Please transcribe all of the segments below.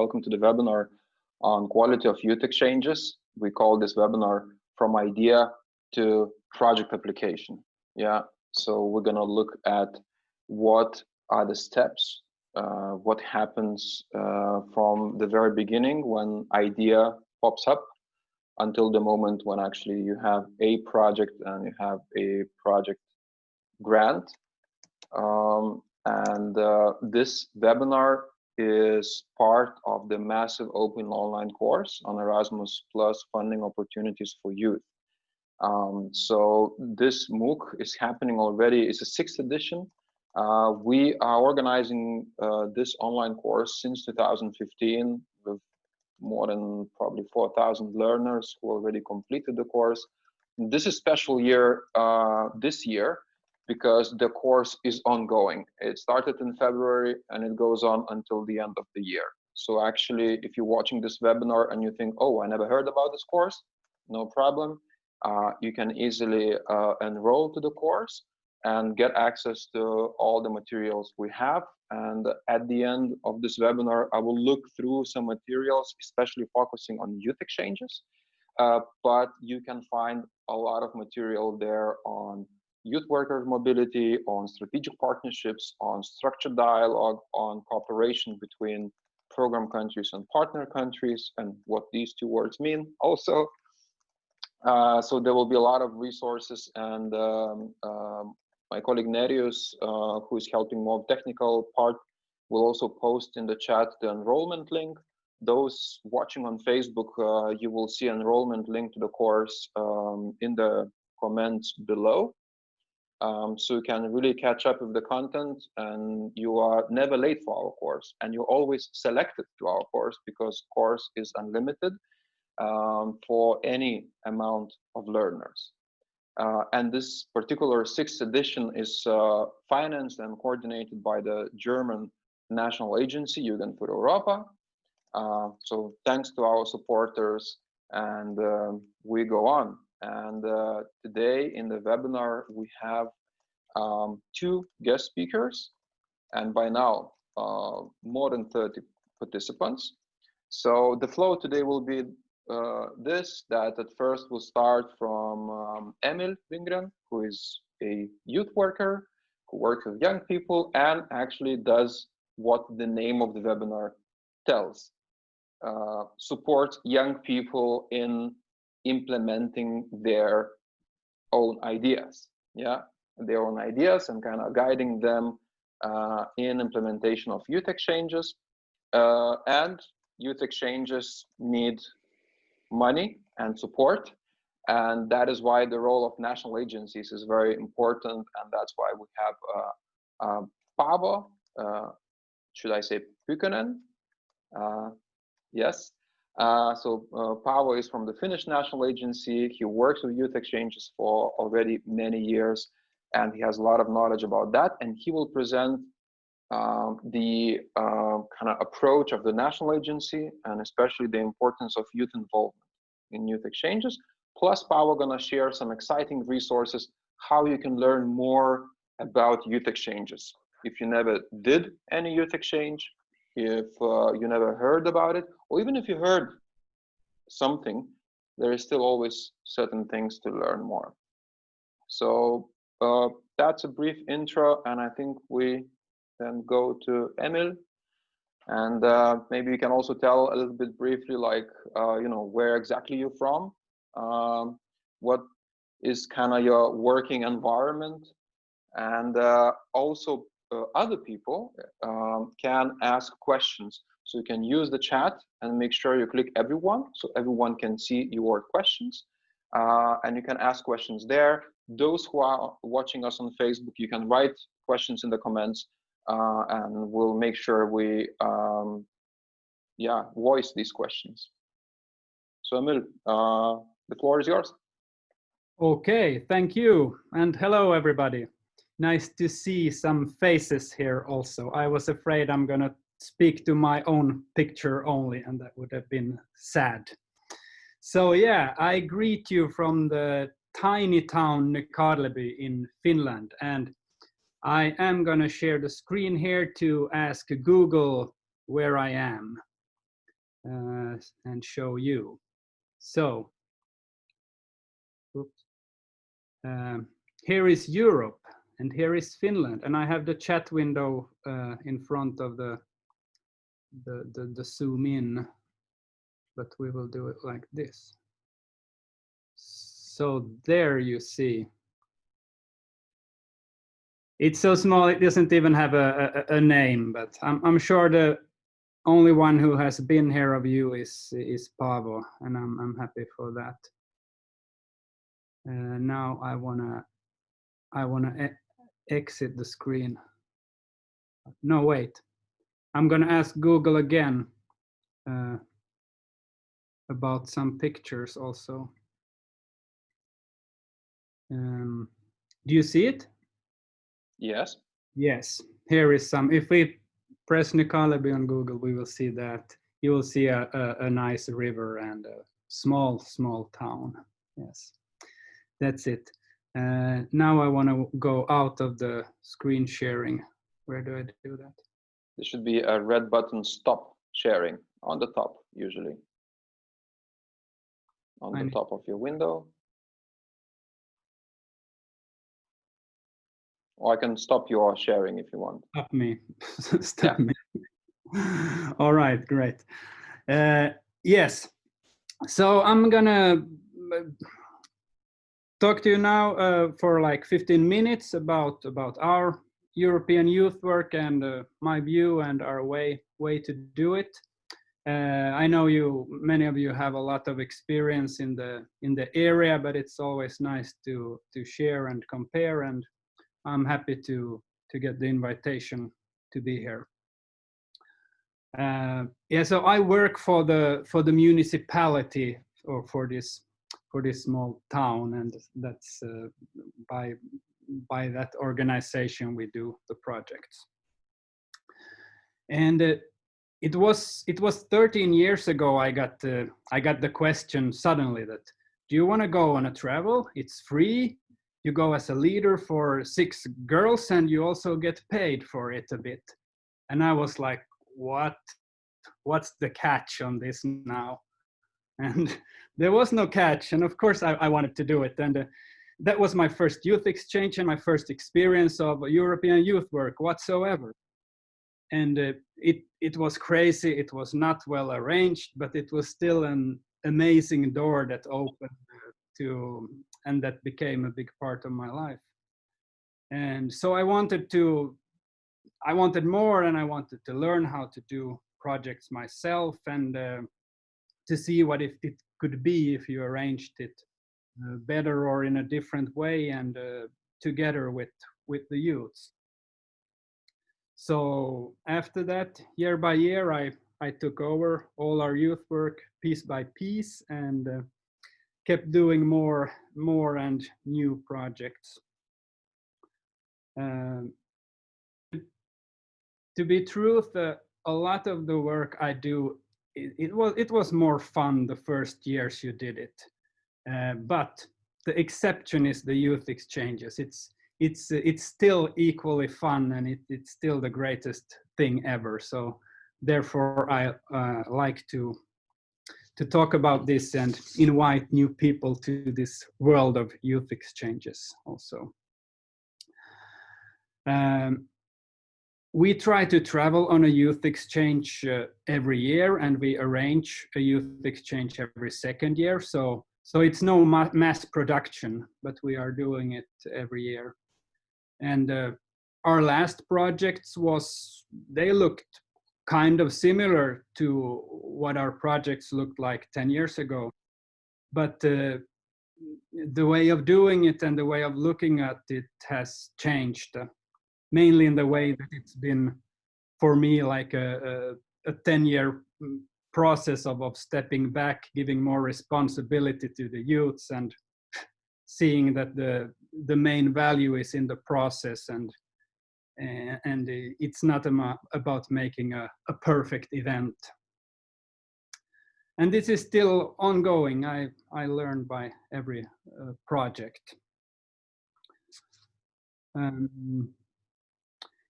welcome to the webinar on quality of youth exchanges. We call this webinar from idea to project application. Yeah, so we're gonna look at what are the steps, uh, what happens uh, from the very beginning when idea pops up until the moment when actually you have a project and you have a project grant. Um, and uh, this webinar is part of the massive open online course on Erasmus Plus funding opportunities for youth. Um, so this MOOC is happening already. It's a sixth edition. Uh, we are organizing uh, this online course since 2015 with more than probably 4,000 learners who already completed the course. This is special year uh, this year because the course is ongoing. It started in February and it goes on until the end of the year. So actually, if you're watching this webinar and you think, oh, I never heard about this course, no problem. Uh, you can easily uh, enroll to the course and get access to all the materials we have. And at the end of this webinar, I will look through some materials, especially focusing on youth exchanges. Uh, but you can find a lot of material there on youth workers mobility, on strategic partnerships, on structured dialogue, on cooperation between program countries and partner countries, and what these two words mean also. Uh, so there will be a lot of resources and um, um, my colleague Nerijus, uh, who is helping more technical part, will also post in the chat the enrollment link. Those watching on Facebook, uh, you will see enrollment link to the course um, in the comments below. Um, so you can really catch up with the content and you are never late for our course and you're always selected to our course because course is unlimited um, for any amount of learners. Uh, and this particular sixth edition is uh, financed and coordinated by the German national agency, Jugend Europa. Uh, so thanks to our supporters and um, we go on. And uh, today in the webinar, we have um, two guest speakers and by now uh, more than 30 participants. So the flow today will be uh, this that at first we'll start from um, Emil Wingren, who is a youth worker who works with young people and actually does what the name of the webinar tells. Uh, support young people in implementing their own ideas, yeah, their own ideas and kind of guiding them uh, in implementation of youth exchanges. Uh, and youth exchanges need money and support. And that is why the role of national agencies is very important. And that's why we have uh, uh, Paavo, uh, should I say Pykönen? Uh, yes. Uh, so uh, Paavo is from the Finnish National Agency. He works with youth exchanges for already many years, and he has a lot of knowledge about that. And he will present um, the uh, kind of approach of the national agency and especially the importance of youth involvement in youth exchanges. Plus, Paavo gonna share some exciting resources, how you can learn more about youth exchanges. If you never did any youth exchange, if uh, you never heard about it, or even if you heard something, there is still always certain things to learn more. So uh, that's a brief intro, and I think we then go to Emil. And uh, maybe you can also tell a little bit briefly, like, uh, you know, where exactly you're from, um, what is kind of your working environment, and uh, also uh, other people um, can ask questions. So you can use the chat and make sure you click everyone, so everyone can see your questions. Uh, and you can ask questions there. Those who are watching us on Facebook, you can write questions in the comments uh, and we'll make sure we um, yeah voice these questions. So Emil, uh, the floor is yours. Okay, thank you. And hello, everybody. Nice to see some faces here also. I was afraid I'm to speak to my own picture only, and that would have been sad. So yeah, I greet you from the tiny town Nykarleby in Finland. And I am going to share the screen here to ask Google where I am. uh, and show you. So. Um, here is Europe and here is Finland and I have the chat window uh, in front of the, the, the, the zoom in, but we will do it like this. So there you see. It's so small, it doesn't even have a, a, a name, but I'm, I'm sure the only one who has been here of you is, is Paavo, and I'm, I'm happy for that. Uh, now I wanna, I wanna e exit the screen. No, wait. I'm gonna ask Google again uh, about some pictures also. Um, do you see it? Yes. Yes, here is some. If we press Nykarleby on Google, we will see that. You will see a, a, a nice river and a small, small town. Yes, that's it. Uh, now I want to go out of the screen sharing. Where do I do that? There should be a red button, stop sharing on the top, usually. On the top of your window. Or I can stop your sharing if you want. Stop me. stop me. All right, great. Uh, yes. So I'm gonna uh, talk to you now uh, for like 15 minutes about about our European youth work and uh, my view and our way way to do it. Uh, I know you, many of you have a lot of experience in the in the area, but it's always nice to to share and compare and I'm happy to to get the invitation to be here. Uh, yeah, so I work for the for the municipality or for this for this small town, and that's uh, by by that organization we do the projects. And uh, it was it was 13 years ago I got uh, I got the question suddenly that do you want to go on a travel? It's free you go as a leader for six girls and you also get paid for it a bit. And I was like, what? What's the catch on this now? And there was no catch. And of course I, I wanted to do it. And uh, that was my first youth exchange and my first experience of European youth work whatsoever. And uh, it, it was crazy. It was not well arranged, but it was still an amazing door that opened to and that became a big part of my life and so i wanted to i wanted more and i wanted to learn how to do projects myself and uh, to see what if it could be if you arranged it better or in a different way and uh, together with with the youths so after that year by year i i took over all our youth work piece by piece and uh, kept doing more, more and new projects. Um, to be truth, uh, a lot of the work I do, it, it, was it was more fun the first years you did it, uh, but the exception is the youth exchanges. It's it's it's still equally fun and it, it's still the greatest thing ever. So therefore, I uh, like to to talk about this and invite new people to this world of youth exchanges also. Um, we try to travel on a youth exchange uh, every year and we arrange a youth exchange every second year. So, so it's no ma mass production, but we are doing it every year. And uh, our last projects was, they looked kind of similar to what our projects looked like 10 years ago. But uh, the way of doing it and the way of looking at it has changed, uh, mainly in the way that it's been for me like a, a, a 10 year mm, process of, of stepping back, giving more responsibility to the youths and seeing that the, the main value is in the process and and it's not about making a, a, perfect event. And this is still ongoing. I, I learn by every uh, project. Um,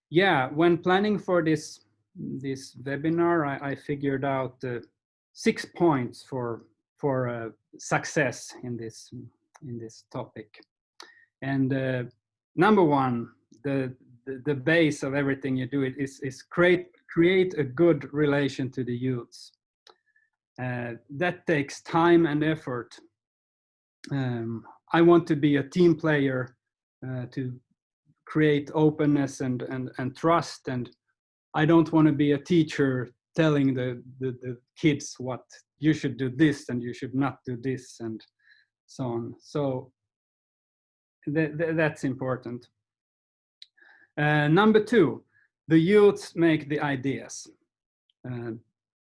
yeah, when planning for this this webinar, I, I figured out uh, six points for for uh, success in this in this topic. And uh, number one, the, the, the base of everything you do is is create create a good relation to the youths. Uh, that takes time and effort. Um, I want to be a team player uh, to create openness and, and, and trust. And I don't want to be a teacher telling the, the, the kids what you should do this and you should not do this and so on. So th th that's important. Uh, number two, the youths make the ideas. Uh,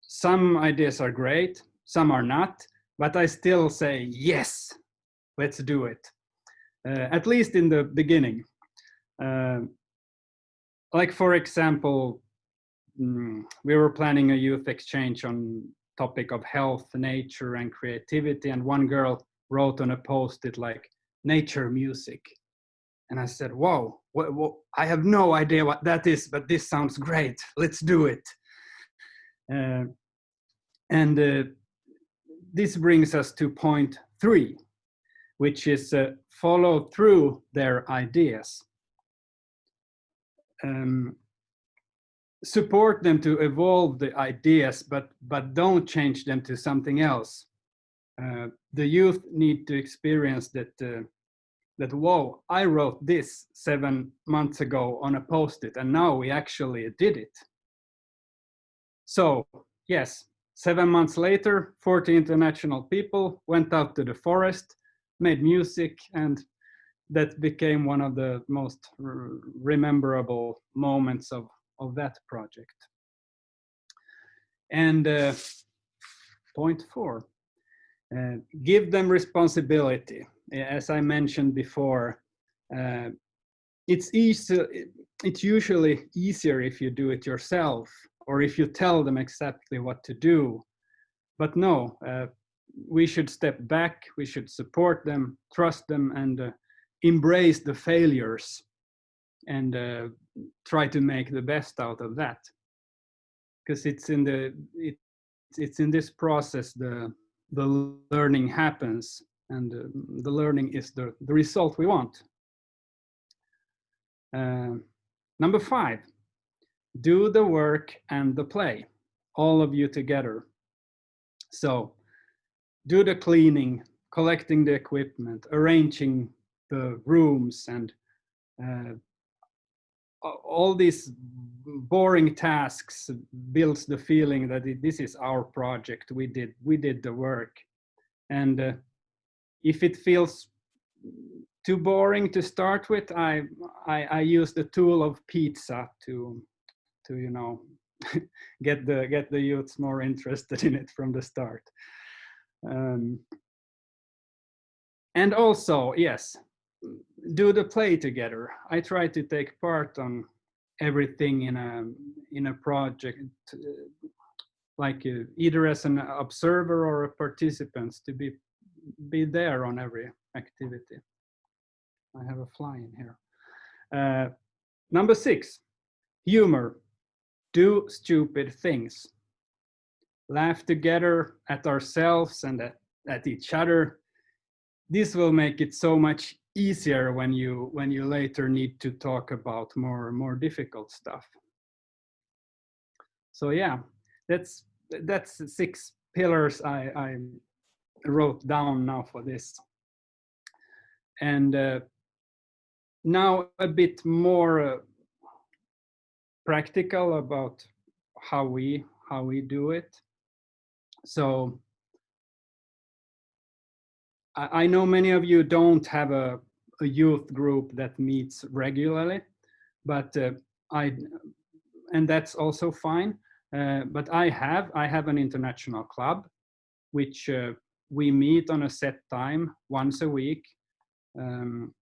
some ideas are great, some are not, but I still say, yes, let's do it. Uh, at least in the beginning. Uh, like for example, we were planning a youth exchange on topic of health, nature and creativity and one girl wrote on a post-it like nature music. And I said, whoa, I have no idea what that is, but this sounds great. Let's do it. Uh, and uh, this brings us to point three, which is uh, follow through their ideas. Um, support them to evolve the ideas, but, but don't change them to something else. Uh, the youth need to experience that, uh, that, whoa, I wrote this seven months ago on a post-it and now we actually did it. So yes, seven months later, 40 international people went out to the forest, made music and that became one of the most rememberable moments of, of that project. And uh, point four, uh, give them responsibility. As I mentioned before, uh, it's easy, it's usually easier if you do it yourself or if you tell them exactly what to do. But no, uh, we should step back, we should support them, trust them, and uh, embrace the failures and uh, try to make the best out of that. Because it's in the it, it's in this process the the learning happens, and uh, the learning is the the result we want. Uh, number five, do the work and the play, all of you together. So do the cleaning, collecting the equipment, arranging the rooms and uh, all these boring tasks builds the feeling that it, this is our project. We did, we did the work. And uh, if it feels too boring to start with, I, I, I use the tool of pizza to to you know get the get the youths more interested in it from the start um, and also yes do the play together. I try to take part on everything in a in a project uh, like uh, either as an observer or a participant to be be there on every activity. I have a fly in here. Uh, number six humor. Do stupid things, laugh together at ourselves and at, at each other. This will make it so much easier when you when you later need to talk about more more difficult stuff. So yeah, that's that's six pillars I, I wrote down now for this. And uh, now a bit more uh, practical about how we how we do it. So I, I know many of you don't have a, a youth group that meets regularly, but uh, I and that's also fine. Uh, but I have I have an international club, which uh, we meet on a set time once a week. Um,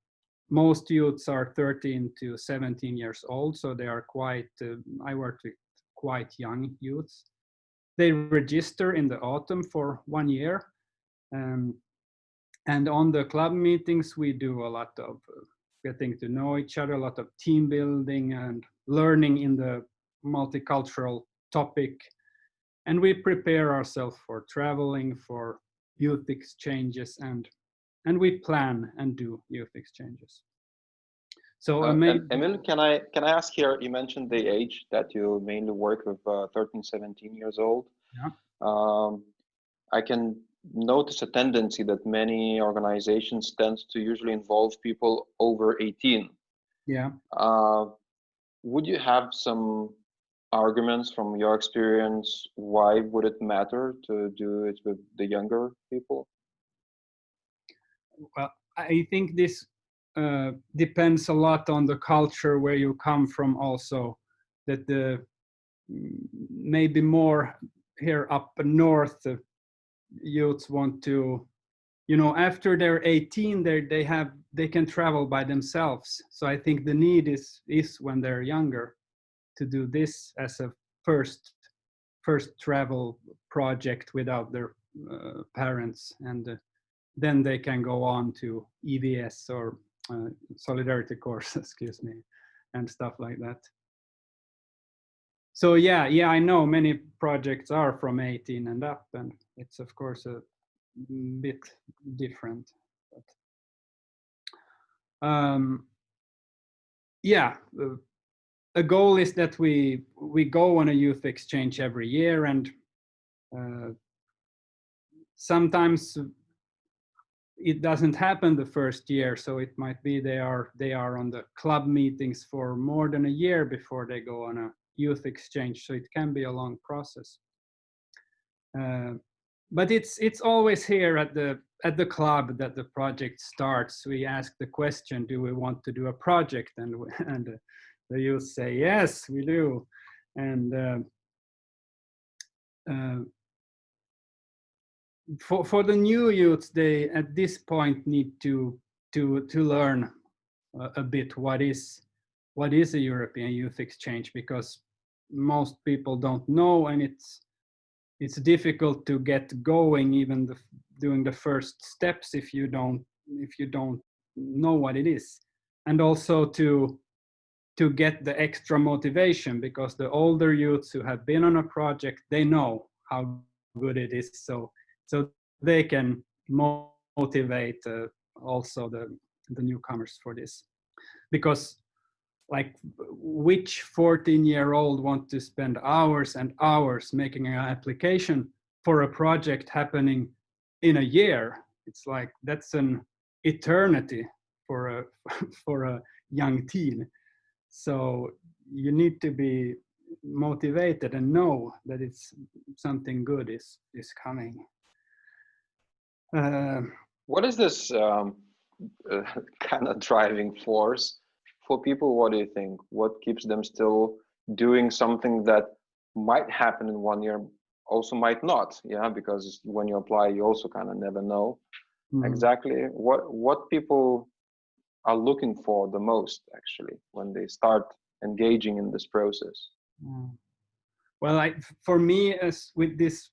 most youths are 13 to 17 years old, so they are quite, uh, I work with quite young youths. They register in the autumn for one year. Um, and on the club meetings, we do a lot of uh, getting to know each other, a lot of team building and learning in the multicultural topic. and we prepare ourselves for traveling, for youth exchanges, and and we plan and do youth exchanges. So, uh, maybe, Emil, can I can I ask here? You mentioned the age that you mainly work with uh, 13, 17 years old. Yeah. Um, I can notice a tendency that many organizations tend to usually involve people over 18. Yeah. Uh, would you have some arguments from your experience why would it matter to do it with the younger people well i think this uh, depends a lot on the culture where you come from also that the maybe more here up north youths want to you know after they're 18 they they have they can travel by themselves. So i think the need is is when they're younger to do this as a first first travel project without their uh, parents. And uh, then they can go on to EVS or uh, solidarity course excuse me and stuff like that. So yeah yeah i know many projects are from 18 and up and it's of course a bit different but um yeah a goal is that we we go on a youth exchange every year and uh, sometimes it doesn't happen the first year so it might be they are they are on the club meetings for more than a year before they go on a youth exchange so it can be a long process. Uh, but it's it's always here at the at the club that the project starts we ask the question do we want to do a project and and uh, the youth say, yes, we do. And uh, uh, for, for the new youths, they at this point need to, to, to learn a, a bit what is, what is a European Youth Exchange because most people don't know and it's, it's difficult to get going even the, doing the first steps if you don't if you don't know what it is. And also to to get the extra motivation because the older youths who have been on a project they know how good it is. So so they can motivate uh, also the the newcomers for this. Because like which 14 year old want to spend hours and hours making an application for a project happening in a year? It's like that's an eternity for a for a young teen. So you need to be motivated and know that it's something good is is coming. Uh, what is this um, uh, kind of driving force for people? What do you think? What keeps them still doing something that might happen in one year, also might not? Yeah, because when you apply, you also kind of never know mm. exactly what what people are looking for the most actually when they start engaging in this process mm. well I, for me as with this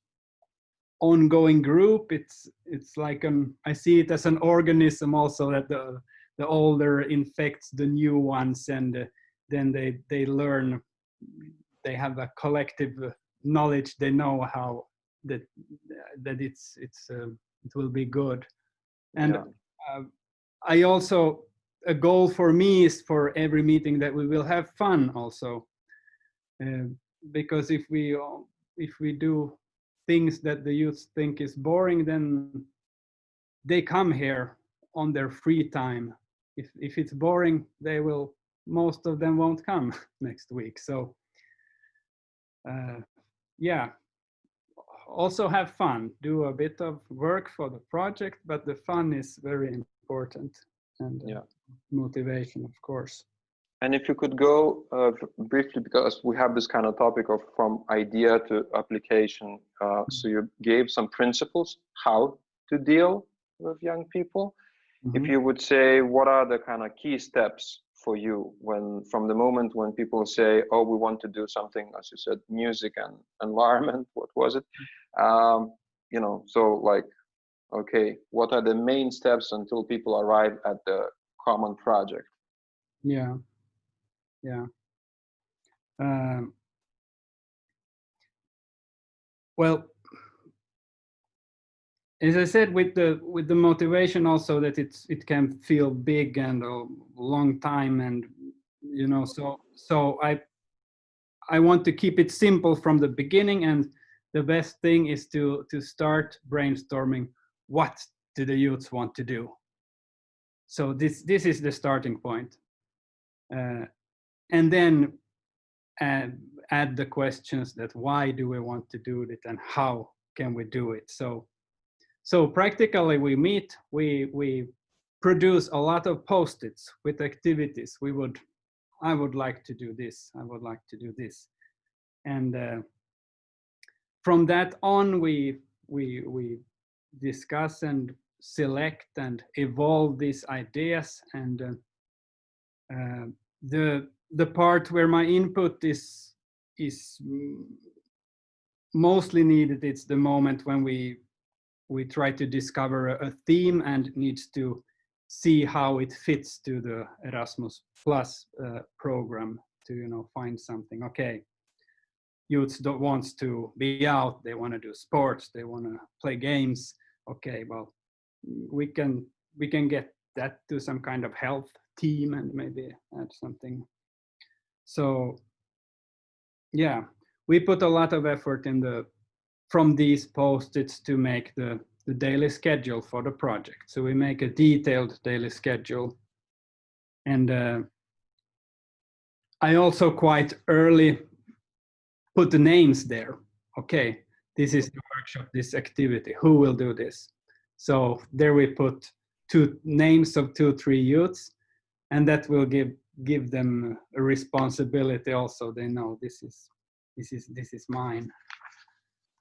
ongoing group it's it's like um i see it as an organism also that the the older infects the new ones and uh, then they they learn they have a collective knowledge they know how that that it's it's uh, it will be good. And yeah. uh, i also a goal for me is for every meeting that we will have fun also. Uh, because if we if we do things that the youth think is boring then they come here on their free time if if it's boring they will most of them won't come next week so uh, yeah also have fun do a bit of work for the project but the fun is very important and uh, yeah motivation, of course. And if you could go uh, briefly, because we have this kind of topic of from idea to application. Uh, so you gave some principles how to deal with young people. Mm -hmm. If mm-hmm. you would say, what are the kind of key steps for you when, from the moment when people say, oh, we want to do something, as you said, music and environment, what was it? Um, you know, so like, okay, what are the main steps until people arrive at the common project. Yeah, yeah. Um, well, as I said, with the with the motivation also that it's it can feel big and a long time, and you know, so so I I want to keep it simple from the beginning, and the best thing is to to start brainstorming what do the youths want to do. So this this is the starting point, uh, and then add, add the questions that why do we want to do it and how can we do it. So so practically we meet, we, we produce a lot of post-its with activities. We would, I would like to do this, I would like to do this. And uh, from that on, we, we, we discuss and select and evolve these ideas. And uh, uh, the, the part where my input is, is mostly needed, it's the moment when we we try to discover a theme and needs to see how it fits to the Erasmus Plus uh, program to you know find something. Okay, youths don't wants to be out. They want to do sports. They want to play games. Okay, well, we can we can get that to some kind of health team and maybe add something. So yeah, we put a lot of effort in the from these post-its to make the, the daily schedule for the project. So we make a detailed daily schedule. And uh, I also quite early put the names there. Okay, this is the workshop, this activity, who will do this? So there we put two names of two, three youths, and that will give give them a responsibility also. They know this is this is this is mine.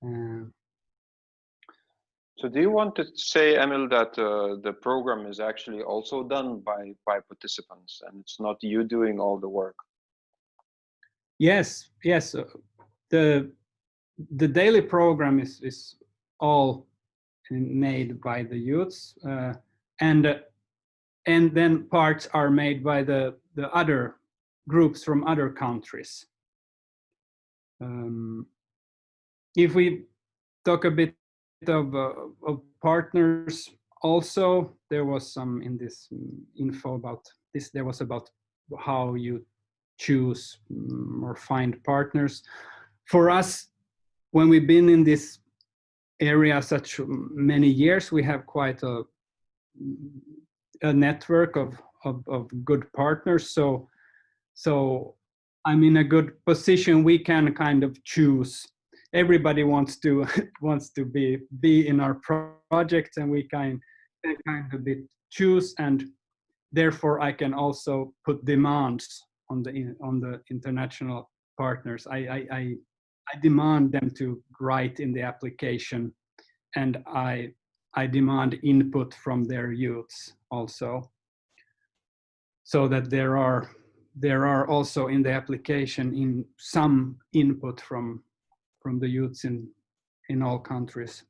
Um, so do you want to say, Emil, that uh, the program is actually also done by, by participants and it's not you doing all the work? Yes, yes. Uh, the, the daily program is, is all made by the youths uh, and, uh, and then parts are made by the, the other groups from other countries. Um, if we talk a bit of, uh, of partners also, there was some in this info about this, there was about how you choose mm, or find partners. For us, when we've been in this area such many years, we have quite a, a network of, of, of good partners. So, so I'm in a good position. We can kind of choose everybody wants to wants to be be in our project and we can kind of choose and therefore I can also put demands on the on the international partners. I, I, I, I demand them to write in the application and I I demand input from their youths also so that there are there are also in the application in some input from from the youths in in all countries.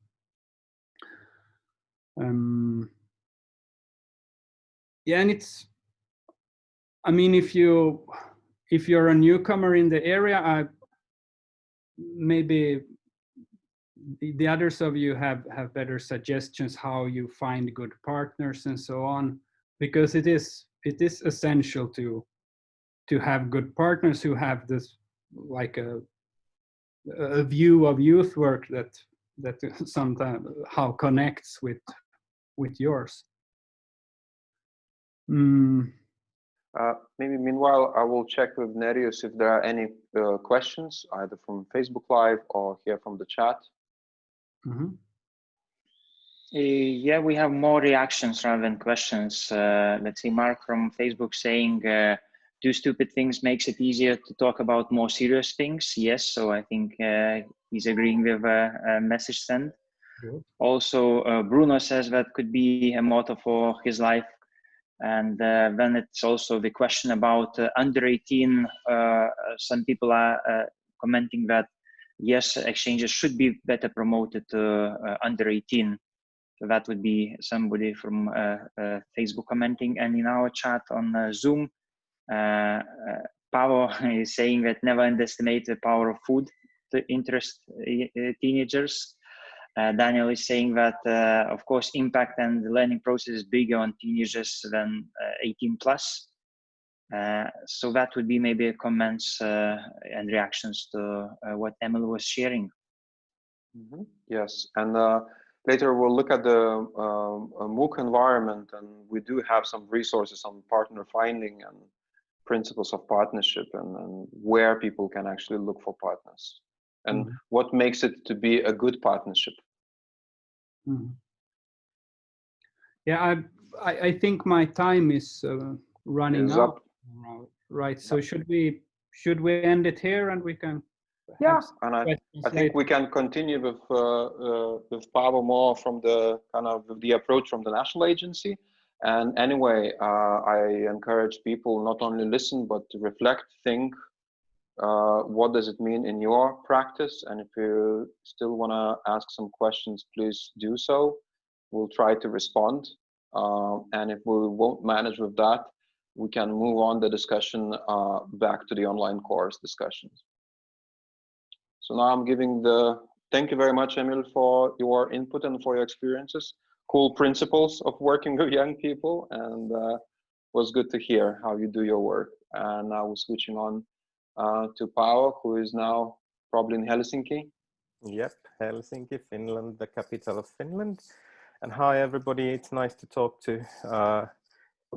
Um, yeah, and it's. I mean, if you if you're a newcomer in the area, I maybe the, the others of you have have better suggestions how you find good partners and so on, because it is it is essential to to have good partners who have this like a a view of youth work that that sometimes how connects with with yours. Mm. Uh, maybe meanwhile, I will check with Nerijus if there are any uh, questions, either from Facebook Live or here from the chat. Mm -hmm. uh, yeah, we have more reactions rather than questions. Uh, let's see, Mark from Facebook saying, uh, do stupid things makes it easier to talk about more serious things. Yes, so I think uh, he's agreeing with a, a message sent. Good. Also, uh, Bruno says that could be a motto for his life. And uh, then it's also the question about uh, under 18. Uh, some people are uh, commenting that yes, exchanges should be better promoted to under 18. So that would be somebody from Facebook commenting. And in our chat on Zoom, uh, uh, is saying that never underestimate the power of food. To interest teenagers. Uh, Daniel is saying that, uh, of course, impact and the learning process is bigger on teenagers than uh, 18 plus. so that would be maybe comments and reactions to what Emil was sharing. Mm -hmm. Yes, and later we'll look at the um, MOOC environment, and we do have some resources on partner finding and principles of partnership and, and where people can actually look for partners and mm what makes it to be a good partnership Mm. Yeah, I, I, I think my time is uh, running out. Right. So should we should we end it here and we can? Yeah, and I, I think we can continue with uh, uh, with Paavo more from the kind of the approach from the national agency. And anyway, uh, I encourage people not only listen but to reflect, think, uh, what does it mean in your practice? And if you still want to ask some questions, please do so. We'll try to respond. Uh, and if we won't manage with that, we can move on the discussion uh, back to the online course discussions. So now I'm giving the, thank you very much, Emil, for your input and for your experiences. Cool principles of working with young people and uh, was good to hear how you do your work. And now we're switching on uh, to Paavo, who is now probably in Helsinki. Yep, Helsinki, Finland, the capital of Finland. And hi, everybody. It's nice to talk to uh,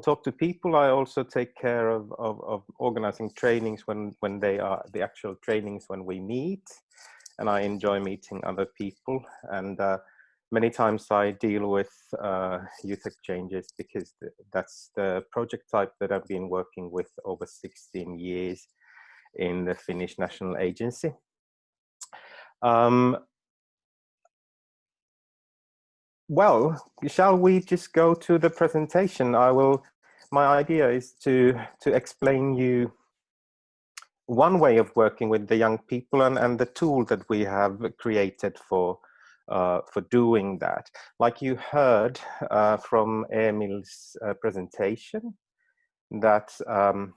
talk to people. I also take care of, of, of, organizing trainings when, when they are the actual trainings when we meet. And I enjoy meeting other people. And uh, many times I deal with uh, youth exchanges because that's the project type that I've been working with over 16 years in the Finnish National Agency. Um, well, shall we just go to the presentation? I will, my idea is to, to explain you one way of working with the young people and, and the tool that we have created for, uh, for doing that. Like you heard uh, from Emil's uh, presentation, that um,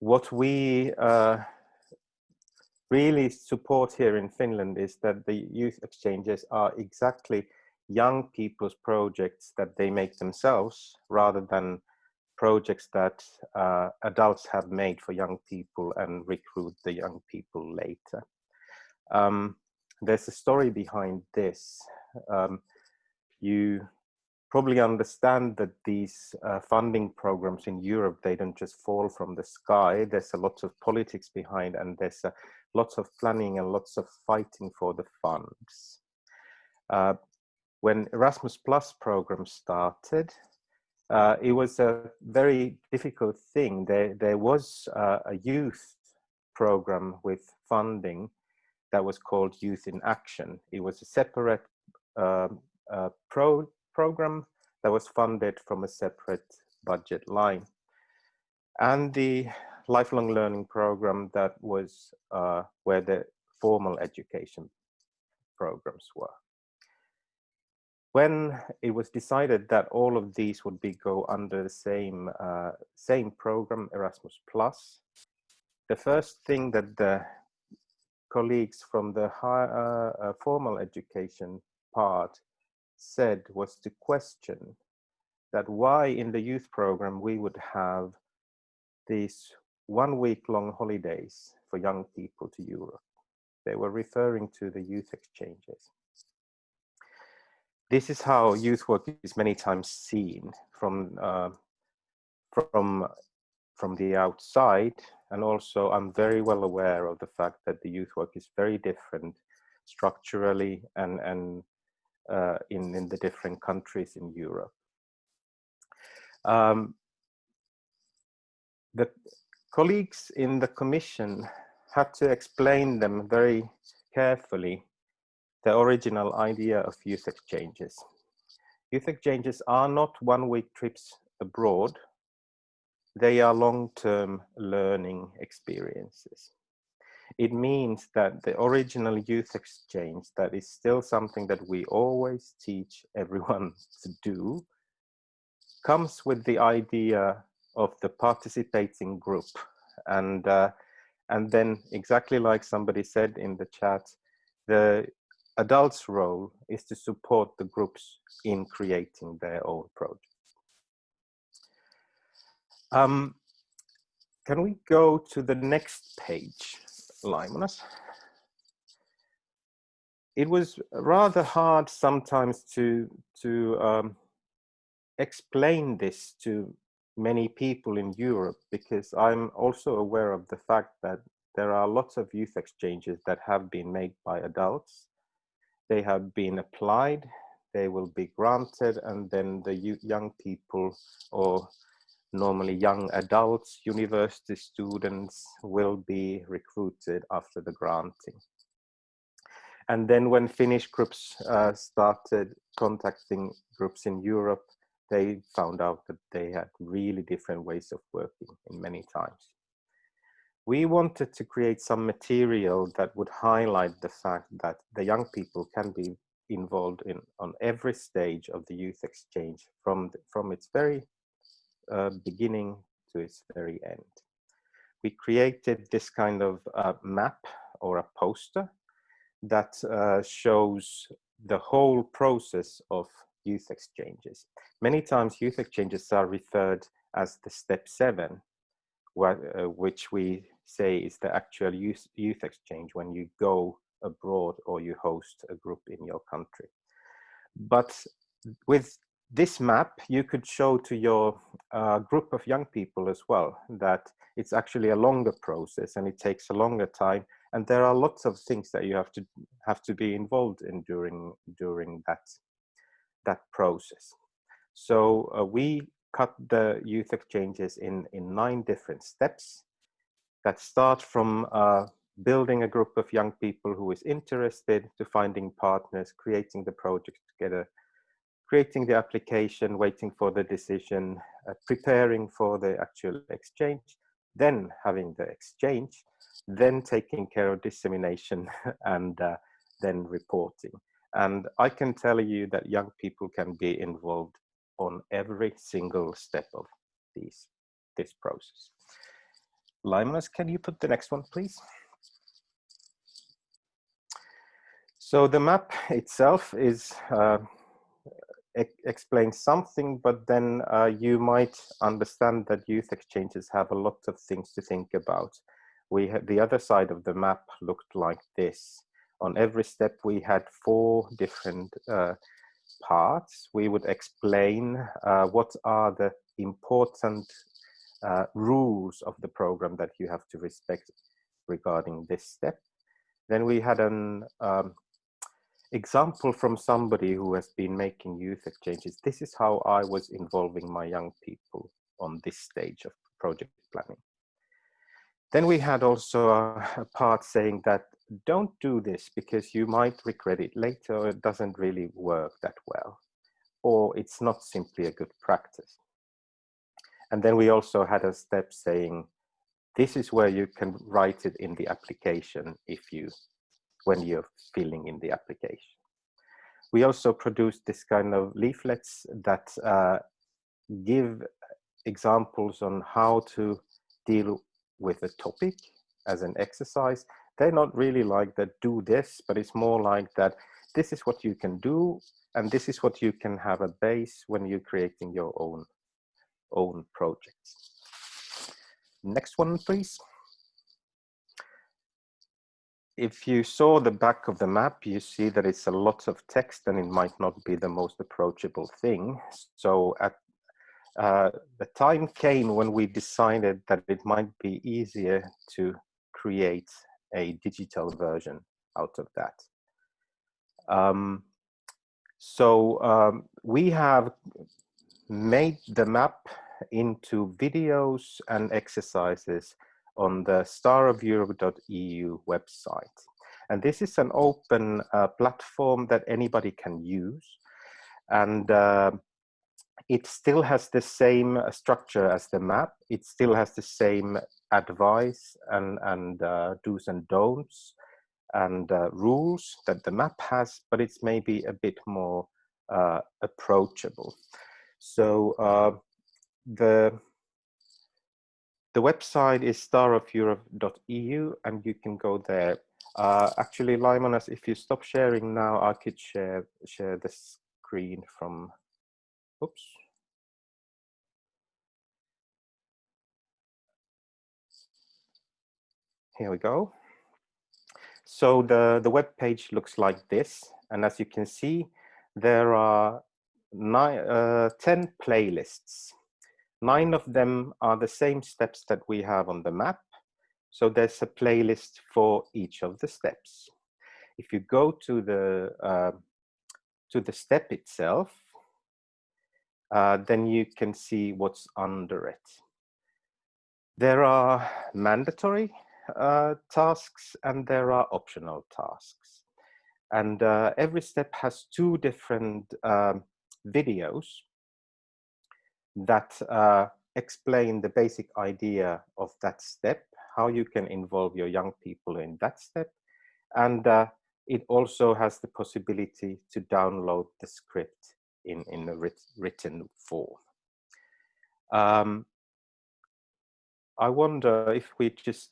what we uh, really support here in Finland is that the youth exchanges are exactly young people's projects that they make themselves rather than projects that uh, adults have made for young people and recruit the young people later. Um, there's a story behind this. Um, you probably understand that these uh, funding programs in Europe, they don't just fall from the sky. There's a lot of politics behind and there's a, lots of planning and lots of fighting for the funds. Uh, when Erasmus Plus program started, uh, it was a very difficult thing. There, there was uh, a youth program with funding that was called Youth in Action. It was a separate um, uh, pro program that was funded from a separate budget line. And the lifelong learning program that was uh, where the formal education programs were. When it was decided that all of these would be go under the same uh, same program, Erasmus Plus, the first thing that the colleagues from the high, uh, uh formal education part said was to question that why in the youth program we would have these one week long holidays for young people to Europe. They were referring to the youth exchanges. This is how youth work is many times seen from uh, from from the outside and also I'm very well aware of the fact that the youth work is very different structurally and and uh, in, in the different countries in Europe. Um, the colleagues in the commission had to explain them very carefully the original idea of youth exchanges. Youth exchanges are not one-week trips abroad. They are long-term learning experiences it means that the original youth exchange that is still something that we always teach everyone to do comes with the idea of the participating group and uh, And then exactly like somebody said in the chat, the adults role is to support the groups in creating their own project. Um, can we go to the next page, Laimonas? It was rather hard sometimes to, to um, explain this to many people in Europe because I'm also aware of the fact that there are lots of youth exchanges that have been made by adults. They have been applied, they will be granted, and then the young people or normally young adults, university students will be recruited after the granting. And then when Finnish groups uh, started contacting groups in Europe, they found out that they had really different ways of working in many times. We wanted to create some material that would highlight the fact that the young people can be involved in on every stage of the youth exchange from, the, from its very uh, beginning to its very end. We created this kind of uh, map or a poster that uh, shows the whole process of youth exchanges. Many times youth exchanges are referred as the step seven, uh, which we say is the actual youth, youth exchange when you go abroad or you host a group in your country. But with this map, you could show to your uh, group of young people as well that it's actually a longer process and it takes a longer time. And there are lots of things that you have to have to be involved in during during that that process. So uh, we cut the youth exchanges in, in nine different steps that start from uh, building a group of young people who is interested to finding partners, creating the project together, creating the application, waiting for the decision, uh, preparing for the actual exchange, then having the exchange, then taking care of dissemination and uh, then reporting. And I can tell you that young people can be involved on every single step of these, this process. Laimonas, can you put the next one, please? So the map itself is uh, explains something, but then uh, you might understand that youth exchanges have a lot of things to think about. We the other side of the map looked like this on every step we had four different uh, parts. We would explain uh, what are the important uh, rules of the program that you have to respect regarding this step. Then we had an um, example from somebody who has been making youth exchanges. This is how I was involving my young people on this stage of project planning. Then we had also a, part saying that don't do this because you might regret it later it doesn't really work that well or it's not simply a good practice. And then we also had a step saying this is where you can write it in the application if you when you're filling in the application. We also produce this kind of leaflets that uh, give examples on how to deal with a topic as an exercise they're not really like that do this, but it's more like that this is what you can do and this is what you can have a base when you're creating your own own projects. Next one, please. If you saw the back of the map, you see that it's a lot of text and it might not be the most approachable thing. So at uh, the time came when we decided that it might be easier to create a digital version out of that. Um, so um, we have made the map into videos and exercises on the starofeurope.eu website. And this is an open uh, platform that anybody can use. And uh, it still has the same uh, structure as the map. It still has the same advice and, and uh, do's and don'ts and uh, rules that the map has, but it's maybe a bit more uh, approachable. So the the website is starofeurope.eu and you can go there. Uh, actually, Laimonas, if you stop sharing now, I could share share the screen from, oops. Here we go. So the, the web page looks like this. And as you can see, there are nine, uh, 10 playlists. Nine of them are the same steps that we have on the map. So there's a playlist for each of the steps. If you go to the, uh, to the step itself, uh, then you can see what's under it. There are mandatory uh, tasks and there are optional tasks. And uh, every step has two different um, videos that uh, explain the basic idea of that step, how you can involve your young people in that step. And uh, it also has the possibility to download the script in, in a writ written form. Um, I wonder if we just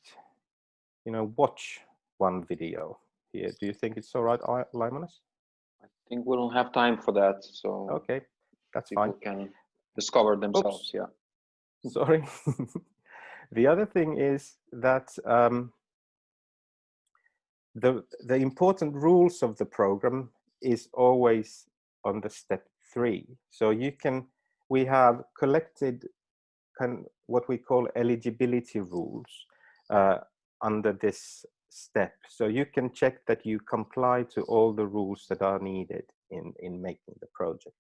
you know, watch one video here. Do you think it's all right, Laimonas? I think we don't have time for that. So okay, that's fine. can discover themselves. Oops. Yeah. Sorry. the other thing is that um, the the important rules of the program is always on the step three. So you can we have collected kind what we call eligibility rules uh, under this step. So you can check that you comply to all the rules that are needed in, in making the project.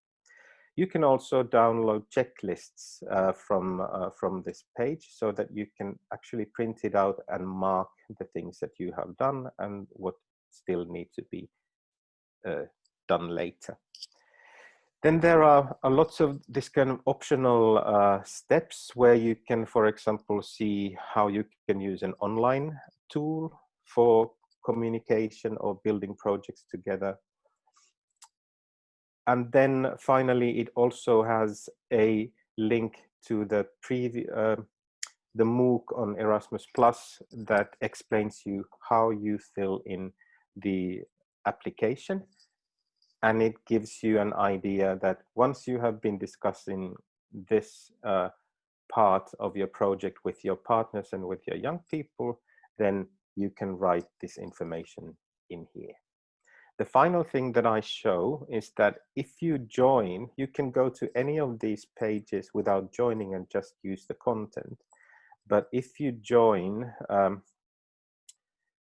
You can also download checklists uh, from, uh, from this page so that you can actually print it out and mark the things that you have done and what still need to be uh, done later. Then there are a lots of this kind of optional uh, steps where you can, for example, see how you can use an online tool for communication or building projects together. And then finally, it also has a link to the uh, the MOOC on Erasmus Plus that explains you how you fill in the application and it gives you an idea that once you have been discussing this uh, part of your project with your partners and with your young people, then you can write this information in here. The final thing that I show is that if you join, you can go to any of these pages without joining and just use the content. But if you join um,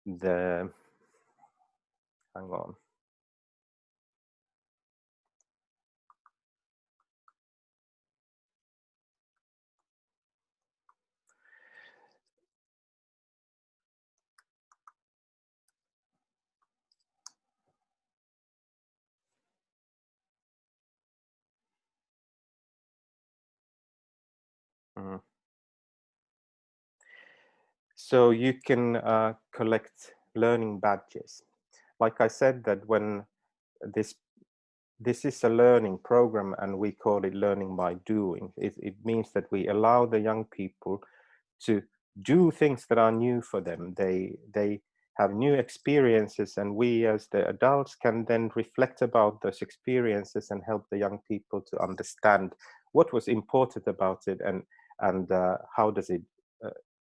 the, hang on, Mm. So you can uh, collect learning badges. Like I said that when this this is a learning program and we call it learning by doing. It, it means that we allow the young people to do things that are new for them. They, they have new experiences and we as the adults can then reflect about those experiences and help the young people to understand what was important about it and and uh, how does it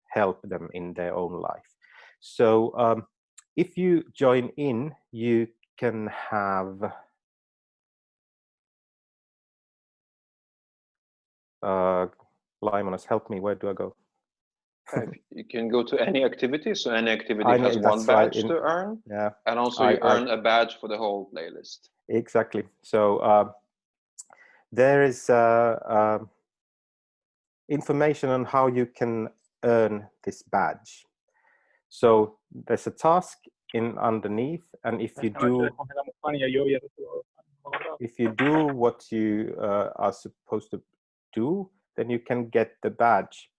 help them in their own life. So um, if you join in, you can have uh, Laimonas, help me, where do I go? you can go to any activity, so any activity know, has one badge right. to earn. Yeah. And also you earn I, a badge for the whole playlist. Exactly. So uh, there is uh, uh, information on how you can earn this badge. So there's a task in underneath, and if you do if you do what you uh, are supposed to do, then you can get the badge.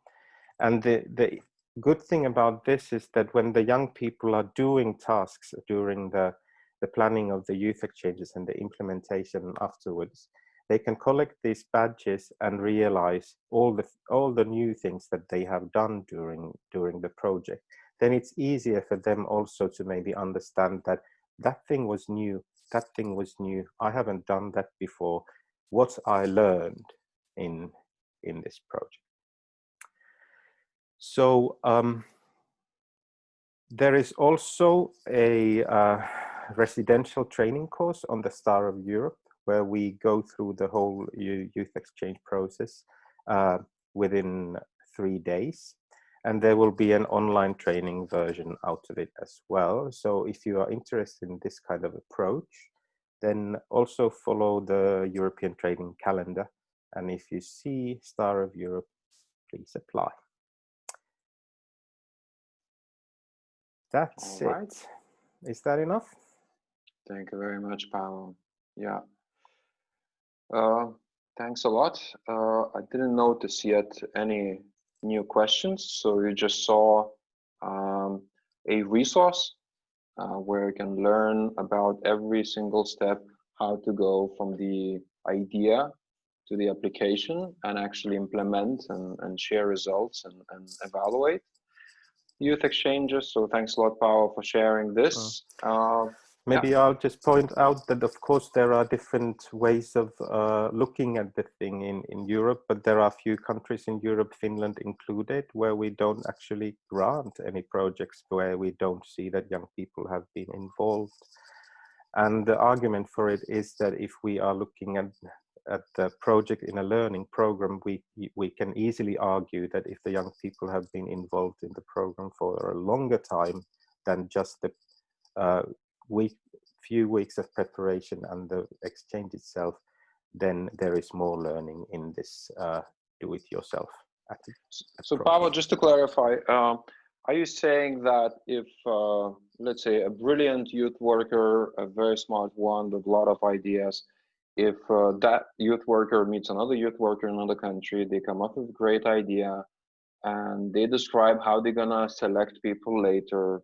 And the the good thing about this is that when the young people are doing tasks during the the planning of the youth exchanges and the implementation afterwards, they can collect these badges and realize all the all the new things that they have done during during the project. Then it's easier for them also to maybe understand that that thing was new that thing was new i haven't done that before. What i learned in in this project. So um, there is also a uh, residential training course on the Star of Europe where we go through the whole youth exchange process uh, within three days. And there will be an online training version out of it as well. So if you are interested in this kind of approach, then also follow the European training calendar. And if you see Star of Europe, please apply. That's All it. Is that enough? Thank you very much, Paavo. Yeah. Uh, thanks a lot. Uh, I didn't notice yet any new questions, so you just saw um, a resource uh, where you can learn about every single step, how to go from the idea to the application and actually implement and, and share results and, and evaluate youth exchanges. So thanks a lot, Paul, for sharing this. Uh, Maybe yeah. I'll just point out that, of course, there are different ways of uh, looking at the thing in, in Europe, but there are a few countries in Europe, Finland included, where we don't actually grant any projects where we don't see that young people have been involved. And the argument for it is that if we are looking at at the project in a learning program, we we can easily argue that if the young people have been involved in the program for a longer time than just the uh, week, few weeks of preparation and the exchange itself, then there is more learning in this uh, do-it-yourself. So, Paavo, just to clarify, uh, are you saying that if, uh, let's say, a brilliant youth worker, a very smart one with a lot of ideas, if uh, that youth worker meets another youth worker in another country, they come up with a great idea and they describe how they're gonna select people later.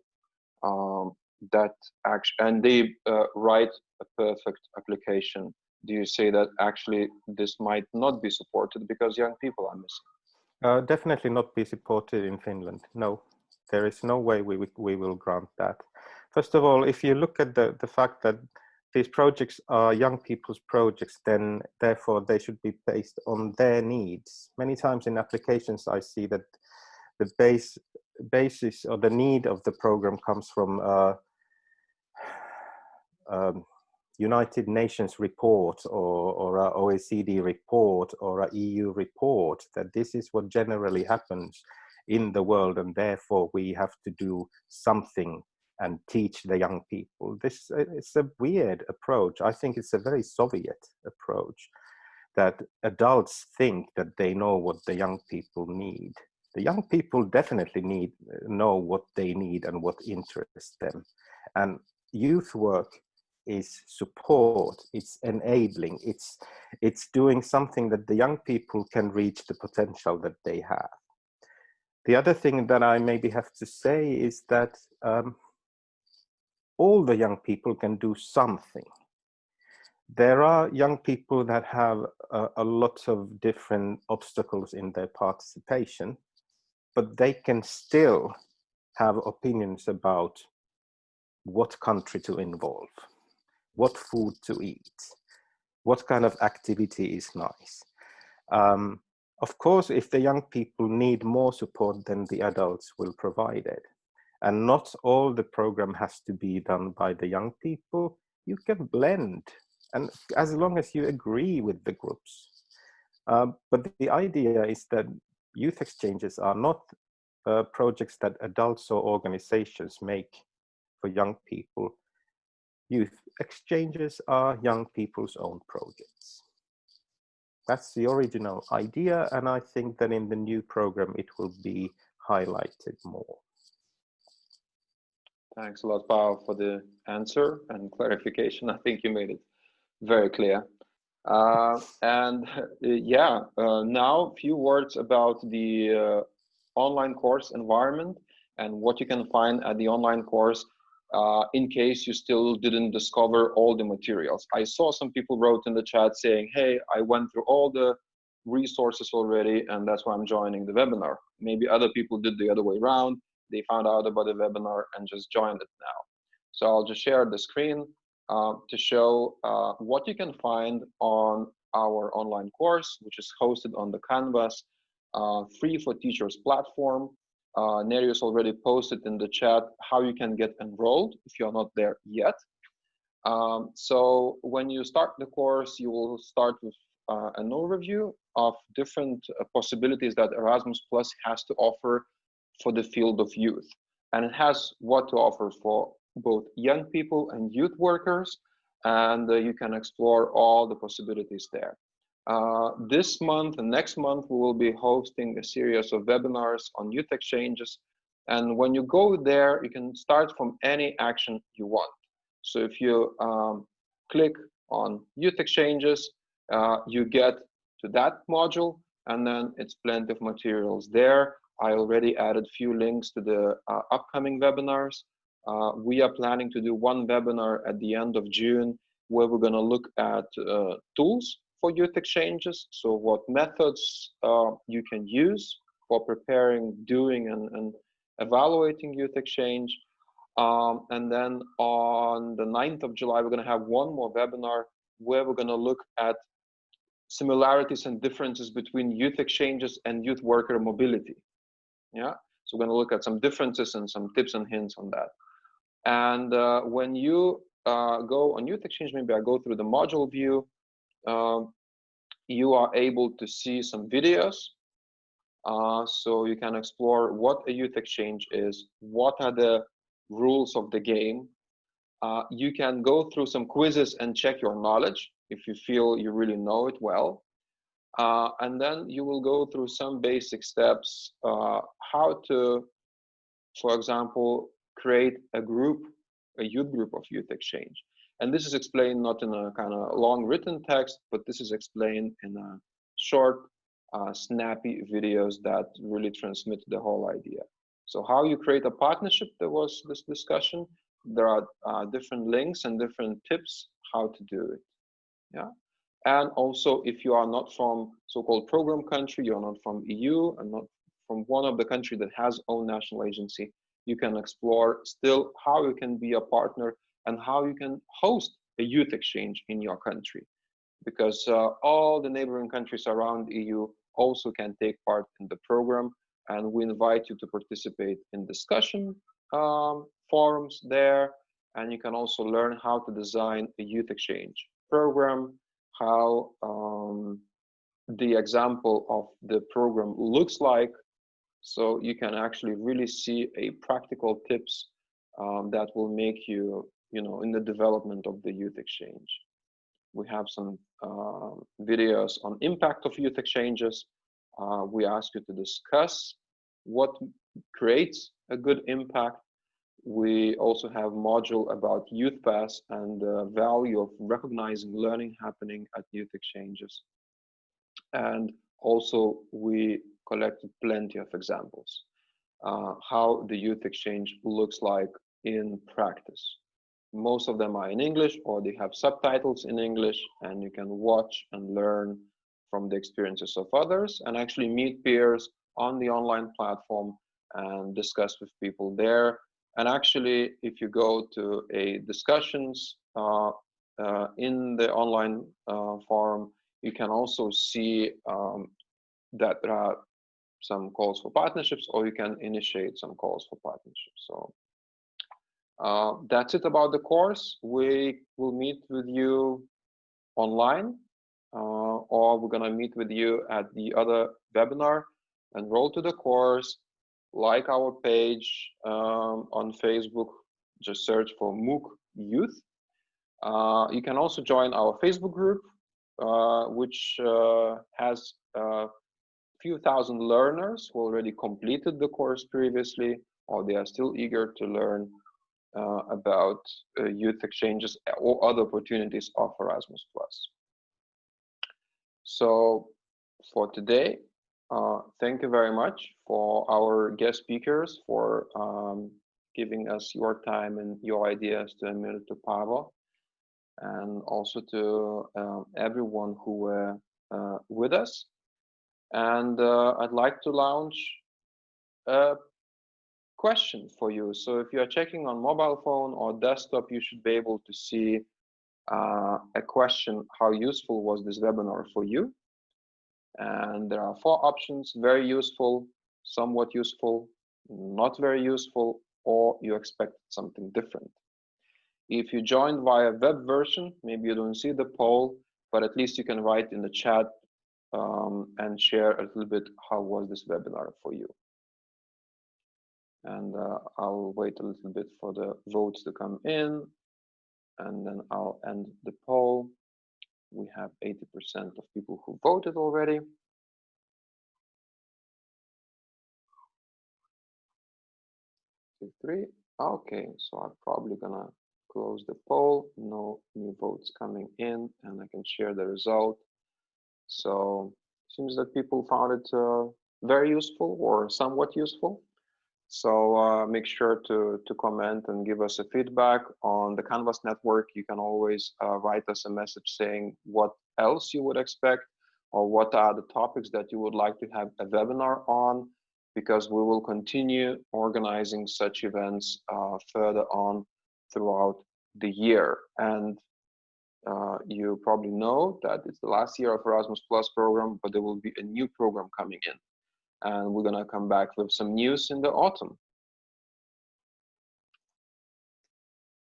Um, that action and they uh, write a perfect application. Do you say that actually this might not be supported because young people are missing? Uh, definitely not be supported in Finland. No, there is no way we, we will grant that. First of all, if you look at the, the fact that these projects are young people's projects, then therefore they should be based on their needs. Many times in applications, I see that the base basis or the need of the program comes from uh, um, United Nations report or, or a OECD report or a EU report that this is what generally happens in the world and therefore we have to do something and teach the young people. This uh, it's a weird approach. I think it's a very Soviet approach that adults think that they know what the young people need. The young people definitely need know what they need and what interests them. And youth work is support, it's enabling, it's, it's doing something that the young people can reach the potential that they have. The other thing that I maybe have to say is that um, all the young people can do something. There are young people that have a, a lot of different obstacles in their participation, but they can still have opinions about what country to involve, what food to eat, what kind of activity is nice. Um, of course, if the young people need more support than the adults will provide it, and not all the program has to be done by the young people, you can blend, and as long as you agree with the groups. Uh, but the idea is that youth exchanges are not uh, projects that adults or organizations make for young people. Youth exchanges are young people's own projects. That's the original idea, and I think that in the new program it will be highlighted more. Thanks a lot, Paul, for the answer and clarification. I think you made it very clear. Uh, and uh, yeah, uh, now a few words about the uh, online course environment and what you can find at the online course uh, in case you still didn't discover all the materials. I saw some people wrote in the chat saying, hey, I went through all the resources already and that's why I'm joining the webinar. Maybe other people did the other way around. They found out about the webinar and just joined it now. So I'll just share the screen uh, to show uh, what you can find on our online course, which is hosted on the Canvas uh, free for teachers platform. Uh, Nerijus already posted in the chat how you can get enrolled if you're not there yet. Um, so when you start the course, you will start with uh, an overview of different uh, possibilities that Erasmus Plus has to offer for the field of youth. And it has what to offer for both young people and youth workers, and uh, you can explore all the possibilities there. Uh, this month and next month, we will be hosting a series of webinars on youth exchanges. And when you go there, you can start from any action you want. So if you um, click on youth exchanges, uh, you get to that module, and then it's plenty of materials there. I already added few links to the uh, upcoming webinars. Uh, we are planning to do one webinar at the end of June where we're going to look at uh, tools for youth exchanges. So what methods uh, you can use for preparing, doing, and, and evaluating youth exchange. Um, and then on the 9th of July, we're going to have one more webinar where we're going to look at similarities and differences between youth exchanges and youth worker mobility. Yeah, so we're going to look at some differences and some tips and hints on that. And uh, when you uh, go on youth exchange, maybe I go through the module view, um, you are able to see some videos. Uh, so you can explore what a youth exchange is, what are the rules of the game. Uh, you can go through some quizzes and check your knowledge if you feel you really know it well. Uh, and then you will go through some basic steps, uh, how to, for example, create a group, a youth group of youth exchange. And this is explained not in a kind of long written text, but this is explained in a short, uh, snappy videos that really transmit the whole idea. So how you create a partnership, there was this discussion. There are uh, different links and different tips how to do it. Yeah. And also, if you are not from so-called program country, you're not from EU and not from one of the country that has own national agency, you can explore still how you can be a partner and how you can host a youth exchange in your country. Because uh, all the neighboring countries around EU also can take part in the program and we invite you to participate in discussion um, forums there and you can also learn how to design a youth exchange program, how um, the example of the program looks like so you can actually really see a practical tips um, that will make you you know, in the development of the youth exchange. We have some uh, videos on impact of youth exchanges. Uh, we ask you to discuss what creates a good impact. We also have module about Youthpass and the value of recognizing learning happening at youth exchanges. And also we collected plenty of examples, uh, how the youth exchange looks like in practice most of them are in English or they have subtitles in English and you can watch and learn from the experiences of others and actually meet peers on the online platform and discuss with people there. And actually, if you go to a discussions uh, uh, in the online uh, forum, you can also see um, that there are some calls for partnerships or you can initiate some calls for partnerships. So uh, that's it about the course. We will meet with you online uh, or we're gonna meet with you at the other webinar. Enroll to the course, like our page um, on Facebook, just search for MOOC Youth. Uh, you can also join our Facebook group, uh, which uh, has a few thousand learners who already completed the course previously, or they are still eager to learn uh, about uh, youth exchanges or other opportunities of Erasmus+. So for today, uh, thank you very much for our guest speakers for um, giving us your time and your ideas to Emil, to Paavo, and also to uh, everyone who were uh, with us. And uh, I'd like to launch a question for you. So if you are checking on mobile phone or desktop, you should be able to see uh, a question, how useful was this webinar for you? And there are four options, very useful, somewhat useful, not very useful, or you expect something different. If you joined via web version, maybe you don't see the poll, but at least you can write in the chat um, and share a little bit how was this webinar for you. And uh, I'll wait a little bit for the votes to come in, and then I'll end the poll. We have 80% of people who voted already. Two, three. Okay, so I'm probably gonna close the poll. No new votes coming in, and I can share the result. So seems that people found it uh, very useful or somewhat useful. So uh, make sure to, to comment and give us a feedback on the Canvas network. You can always uh, write us a message saying what else you would expect or what are the topics that you would like to have a webinar on because we will continue organizing such events uh, further on throughout the year. And uh, you probably know that it's the last year of Erasmus Plus program, but there will be a new program coming in. And we're gonna come back with some news in the autumn.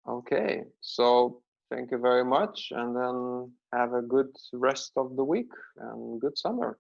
Okay, so thank you very much and then have a good rest of the week and good summer.